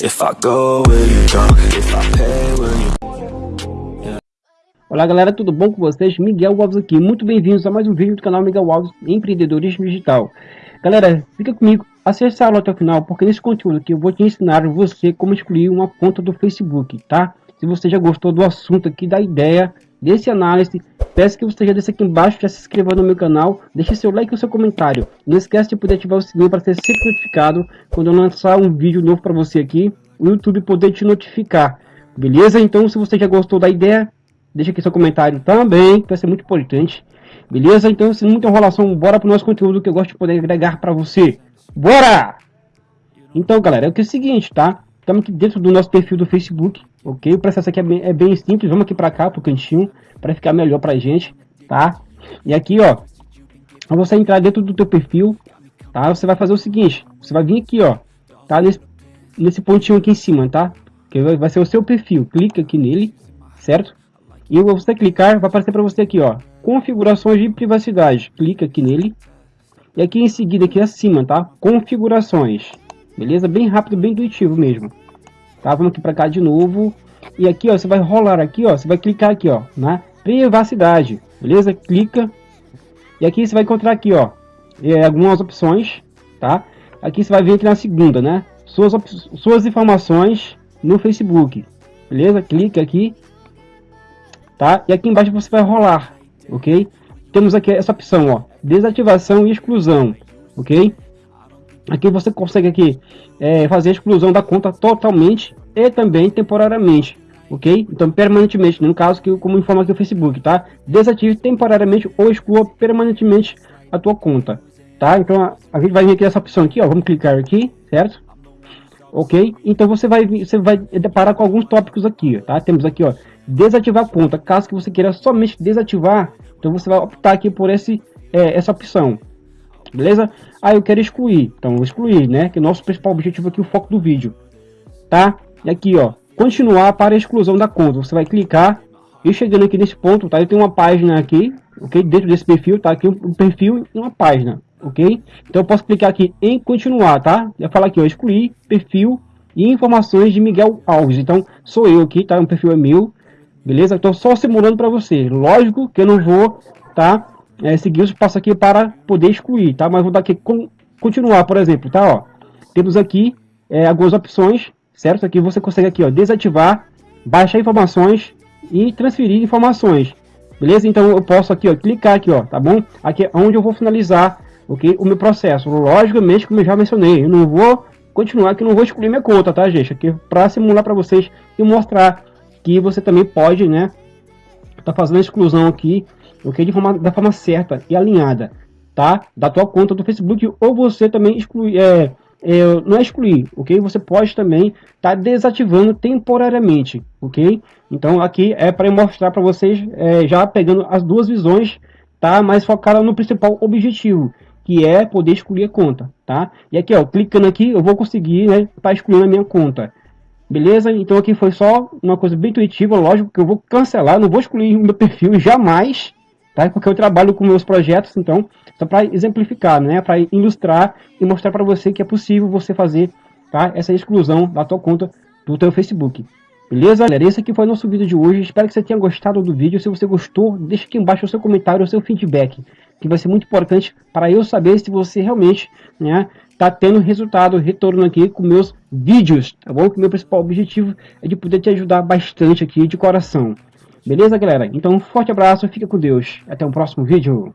If I go, will you go? If I pay, will you... Olá galera, tudo bom com vocês? Miguel Alves aqui, muito bem-vindos a mais um vídeo do canal Miguel Alves Empreendedorismo Digital. Galera, fica comigo, acesse a aula até o final, porque nesse conteúdo aqui eu vou te ensinar você como excluir uma conta do Facebook, tá? Se você já gostou do assunto aqui, da ideia, desse análise, peço que você já desça aqui embaixo, já se inscreva no meu canal, deixe seu like e seu comentário. Não esquece de poder ativar o sininho para ser sempre notificado quando eu lançar um vídeo novo para você aqui, o YouTube poder te notificar. Beleza? Então, se você já gostou da ideia, deixa aqui seu comentário também, que vai ser muito importante. Beleza? Então, sem muita enrolação, bora para o nosso conteúdo que eu gosto de poder agregar para você. Bora! Então, galera, é o que é o seguinte, tá? Estamos aqui dentro do nosso perfil do Facebook, ok? O processo aqui é bem, é bem simples, vamos aqui para cá, para o cantinho, para ficar melhor para a gente, tá? E aqui, ó, você entrar dentro do teu perfil, tá? Você vai fazer o seguinte, você vai vir aqui, ó, tá? Nesse, nesse pontinho aqui em cima, tá? Que vai ser o seu perfil, clica aqui nele, certo? E você clicar, vai aparecer para você aqui, ó, configurações de privacidade, clica aqui nele. E aqui em seguida, aqui acima, tá? Configurações, beleza? Bem rápido, bem intuitivo mesmo. Tá? Vamos aqui para cá de novo. E aqui, ó, você vai rolar aqui, ó, você vai clicar aqui, ó, na privacidade, beleza? Clica. E aqui você vai encontrar aqui, ó, é, algumas opções, tá? Aqui você vai vir aqui na segunda, né? Suas, suas informações no Facebook, beleza? Clica aqui, tá? E aqui embaixo você vai rolar, ok? Temos aqui essa opção, ó, desativação e exclusão, ok? Aqui você consegue aqui é, fazer a exclusão da conta totalmente e também temporariamente, ok? Então permanentemente, no caso que como informa aqui o Facebook, tá? Desative temporariamente ou exclua permanentemente a tua conta, tá? Então a, a gente vai vir aqui essa opção aqui, ó, vamos clicar aqui, certo? Ok? Então você vai você vai deparar com alguns tópicos aqui, tá? Temos aqui, ó, desativar a conta. Caso que você queira somente desativar, então você vai optar aqui por esse é, essa opção, beleza? Ah, eu quero excluir, então vou excluir, né? Que é o nosso principal objetivo aqui, o foco do vídeo, tá? E aqui, ó, continuar para exclusão da conta, você vai clicar e chegando aqui nesse ponto, tá? Eu tenho uma página aqui, ok? Dentro desse perfil, tá? Aqui um perfil e uma página, ok? Então eu posso clicar aqui em continuar, tá? Eu falar aqui, ó, excluir perfil e informações de Miguel Alves. Então sou eu aqui, tá? O perfil é meu, beleza? Então só simulando para você. Lógico que eu não vou, tá? É, seguir os passos aqui para poder excluir, tá? Mas vou dar aqui com, continuar, por exemplo, tá? Ó, temos aqui é, algumas opções, certo? Aqui você consegue aqui, ó, desativar, baixar informações e transferir informações, beleza? Então eu posso aqui, ó, clicar aqui, ó, tá bom? Aqui é onde eu vou finalizar, ok? O meu processo. Logicamente, como eu já mencionei, eu não vou continuar que não vou excluir minha conta, tá, gente? Aqui para simular para vocês e mostrar que você também pode, né? Tá fazendo a exclusão aqui ok? De forma, da forma certa e alinhada, tá? Da tua conta do Facebook, ou você também excluir, é, é, não é excluir, ok? Você pode também estar tá desativando temporariamente, ok? Então aqui é para mostrar para vocês, é, já pegando as duas visões, tá? Mas focada no principal objetivo, que é poder excluir a conta, tá? E aqui, ó, clicando aqui, eu vou conseguir, né, tá excluindo a minha conta. Beleza? Então aqui foi só uma coisa bem intuitiva, lógico que eu vou cancelar, não vou excluir o meu perfil jamais, tá? Porque eu trabalho com meus projetos, então, só para exemplificar, né? Para ilustrar e mostrar para você que é possível você fazer, tá? Essa exclusão da tua conta do teu Facebook. Beleza, galera? Esse aqui foi nosso vídeo de hoje. Espero que você tenha gostado do vídeo. Se você gostou, deixa aqui embaixo o seu comentário, o seu feedback, que vai ser muito importante para eu saber se você realmente, né, tá tendo resultado, retorno aqui com meus vídeos, tá bom? Que meu principal objetivo é de poder te ajudar bastante aqui de coração. Beleza, galera? Então, um forte abraço, fica com Deus. Até o próximo vídeo.